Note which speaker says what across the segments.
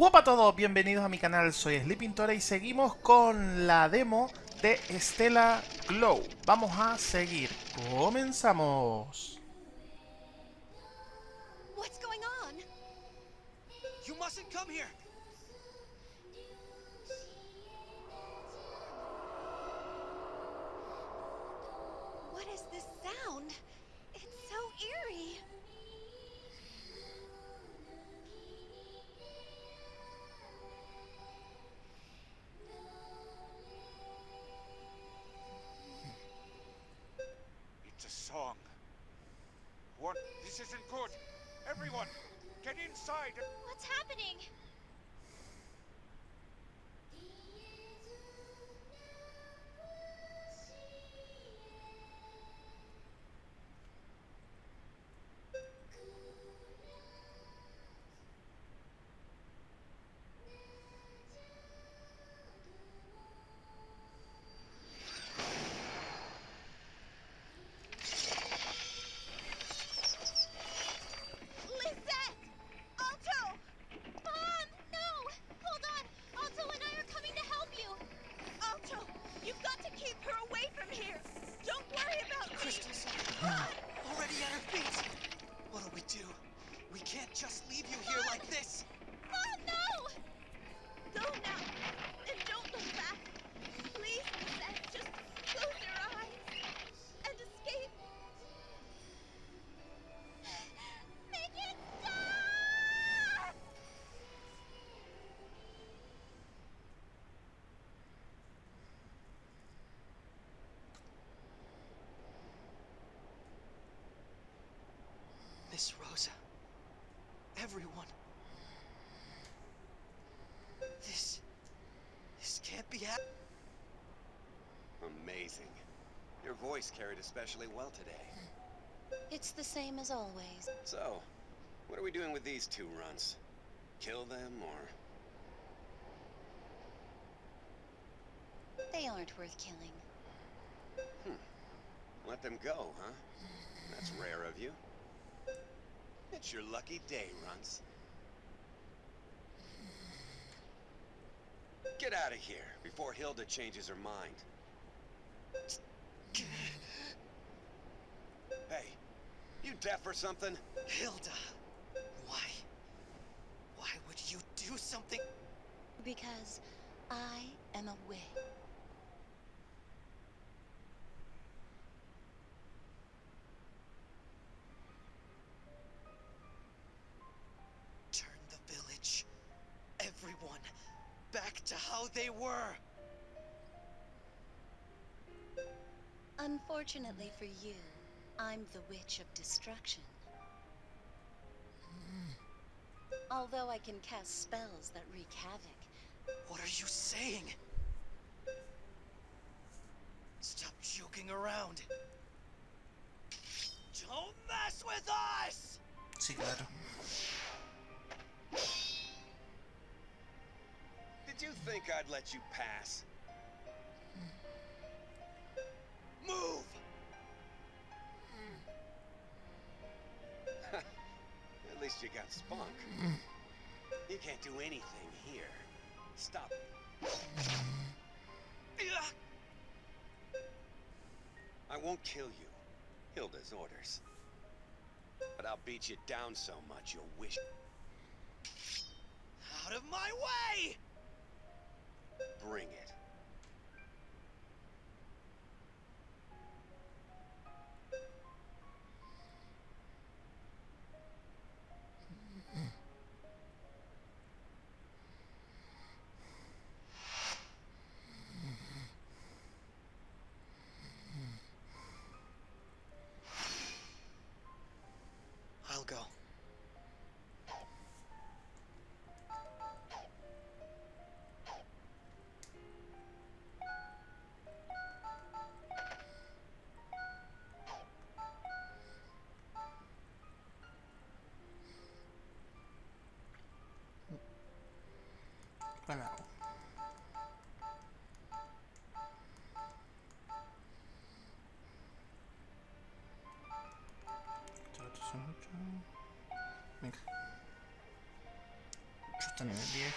Speaker 1: Hola a todos, bienvenidos a mi canal, soy Sleepintora y seguimos con la demo de Stella Glow. Vamos a seguir, comenzamos.
Speaker 2: What's going on?
Speaker 3: You mustn't come here! Get inside.
Speaker 2: What's happening?
Speaker 4: Voice carried especially well today.
Speaker 5: It's the same as always.
Speaker 4: So, what are we doing with these two runts? Kill them or...
Speaker 5: They aren't worth killing. Hmm.
Speaker 4: Let them go, huh? That's rare of you. It's your lucky day, runts. Get out of here before Hilda changes her mind. Hey, you deaf or something?
Speaker 3: Hilda. Why? Why would you do something?
Speaker 5: Because I am a witch.
Speaker 3: Turn the village. Everyone. Back to how they were.
Speaker 5: Unfortunately for you, I'm the Witch of Destruction. Although I can cast spells that wreak havoc,
Speaker 3: What are you saying? Stop joking around. Don't mess with us!
Speaker 1: Sí, claro.
Speaker 4: Did you think I'd let you pass?
Speaker 3: Move!
Speaker 4: At least you got spunk. You can't do anything here. Stop. I won't kill you. Hilda's orders. But I'll beat you down so much you'll wish.
Speaker 3: Out of my way!
Speaker 4: Bring it.
Speaker 1: Estos son ocho. Venga.
Speaker 6: Hasta nivel 10.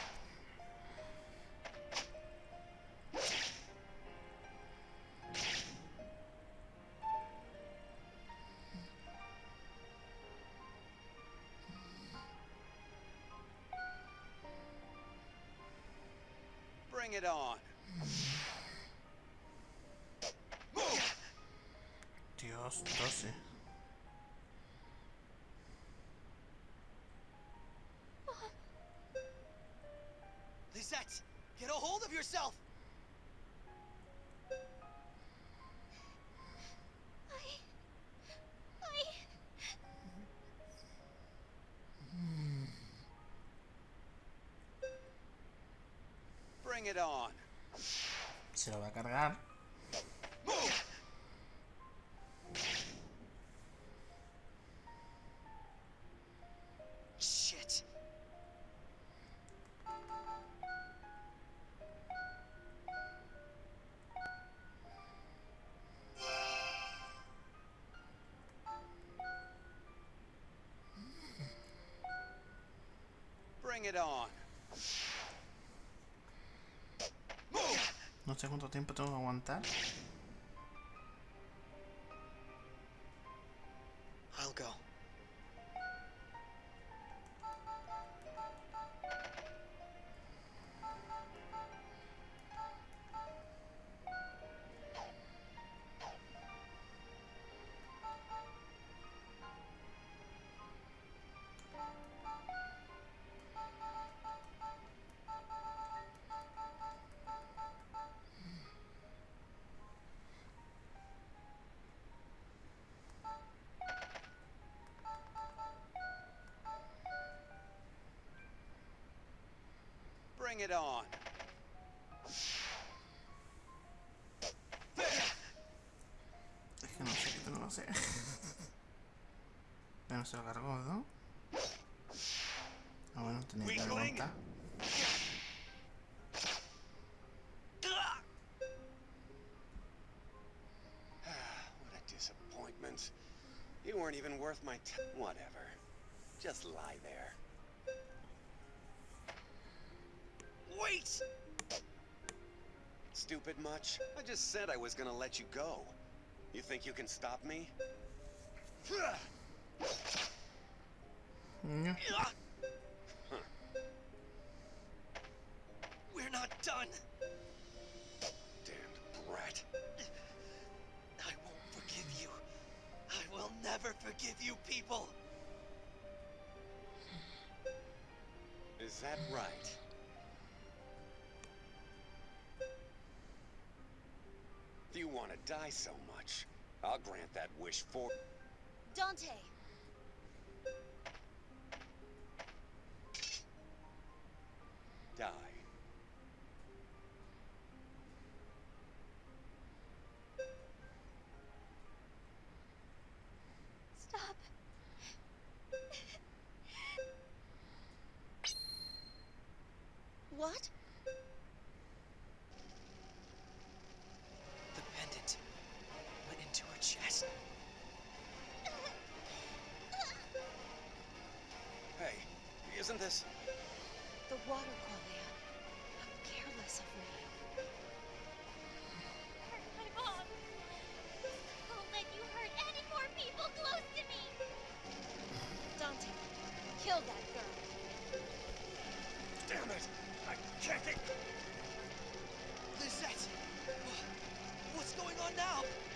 Speaker 4: Bring it on.
Speaker 6: Dios, 12. No sé cuánto tiempo tengo que aguantar.
Speaker 4: Bring it on.
Speaker 6: Es que no sé tengo que hacer. Pero se lo cargó, ¿no? Ah, bueno, tenía que aguantar.
Speaker 4: what a disappointment. You weren't even worth my t- Whatever. Just lie there.
Speaker 3: Wait!
Speaker 4: Stupid much? I just said I was gonna let you go. You think you can stop me?
Speaker 6: Ño.
Speaker 3: We're not done.
Speaker 4: Damned brat.
Speaker 3: I won't forgive you. I will never forgive you people.
Speaker 4: Is that right? Die so much, I'll grant that wish for.
Speaker 5: Dante!
Speaker 4: Die.
Speaker 5: Stop.
Speaker 7: What? Kill that girl.
Speaker 4: Damn it! I can't get.
Speaker 3: Lisette! What's going on now?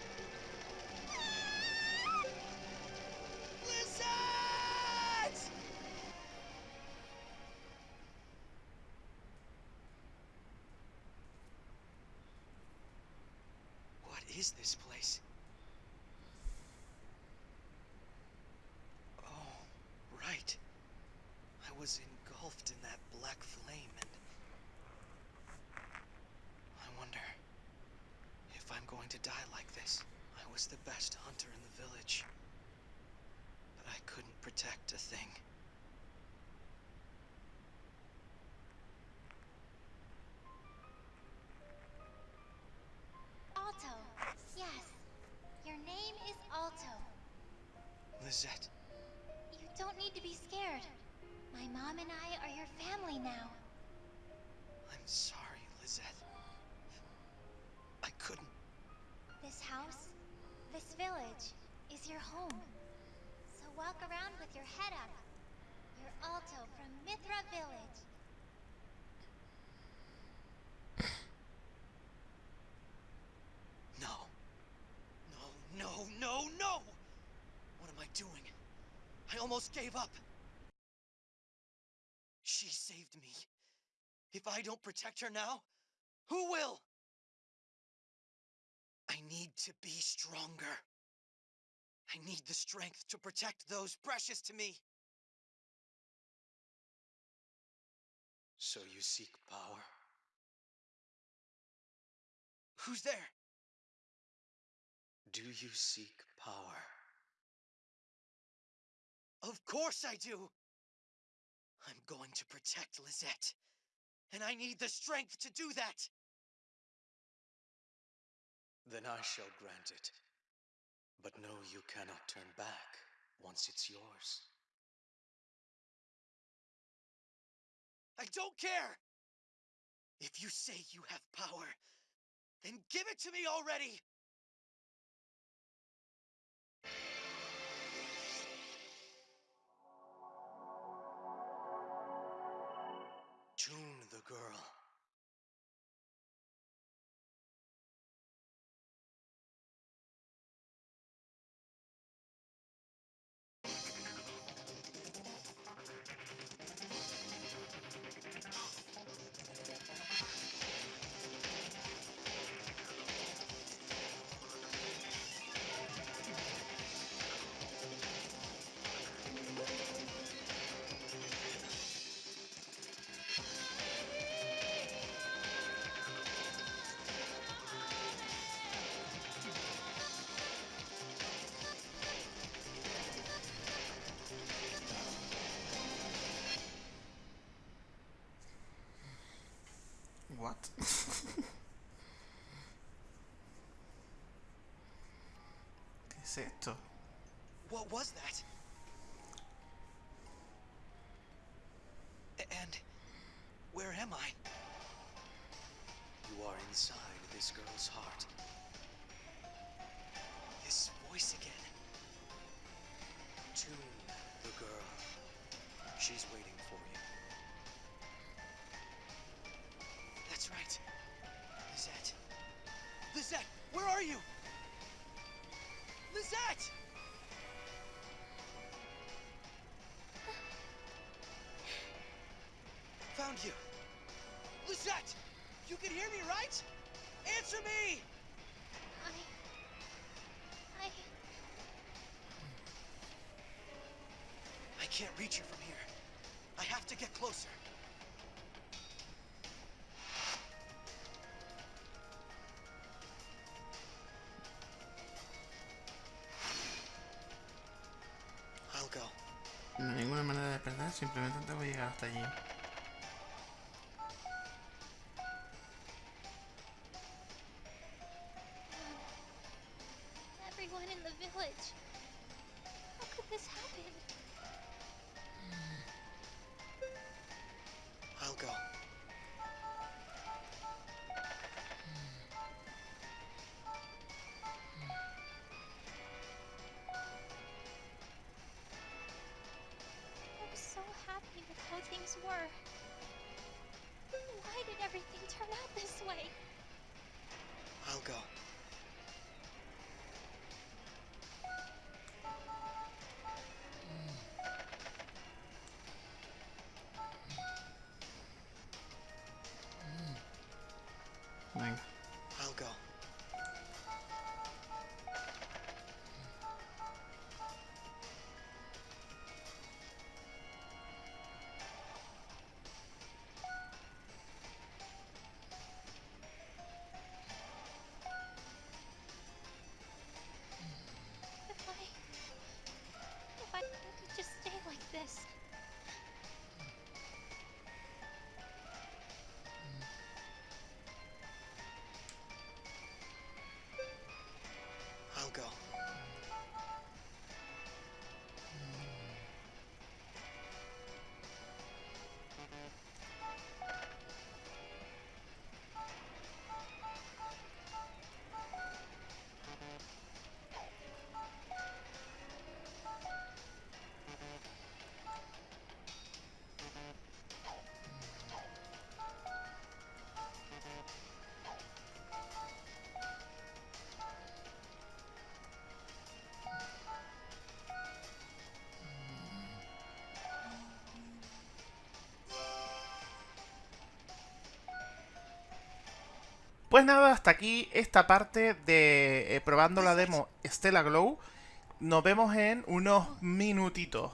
Speaker 3: I was engulfed in that black flame and. I wonder if I'm going to die like this. I was the best hunter in the village, but I couldn't protect a thing.
Speaker 7: Family now.
Speaker 3: I'm sorry, Lisette. I couldn't.
Speaker 7: This house, this village, is your home. So walk around with your head up. You're Alto from Mithra Village.
Speaker 3: No. No, no, no, no! What am I doing? I almost gave up. Me. If I don't protect her now, who will? I need to be stronger. I need the strength to protect those precious to me. So you seek power? Who's there? Do you seek power? Of course I do! I'm going to protect Lisette. And I need the strength to do that! Then I shall grant it. But know you cannot turn back once it's yours. I don't care! If you say you have power, then give it to me already! Girl.
Speaker 6: What? ¿Qué es esto?
Speaker 3: What was that? And where am I? You are inside this girl's heart. This voice again. Tune the girl. She's waiting That's right. Lisette. Lisette, where are you? Lisette! Found you. Lisette! You can hear me, right? Answer me!
Speaker 7: I. I.
Speaker 3: I can't reach her from here. I have to get closer.
Speaker 6: Tengo que llegar hasta allí.
Speaker 7: Everyone in the village. How could this happen?
Speaker 3: I'll go.
Speaker 7: Were. Why did everything turn out this way?
Speaker 3: I'll go.
Speaker 1: Pues nada, hasta aquí esta parte de eh, probando la demo Stella Glow. Nos vemos en unos minutitos.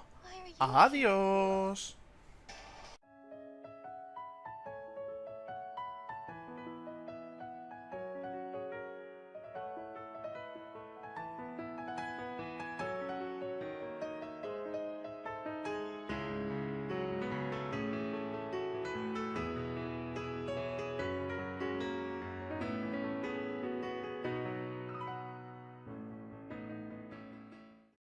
Speaker 1: Adiós.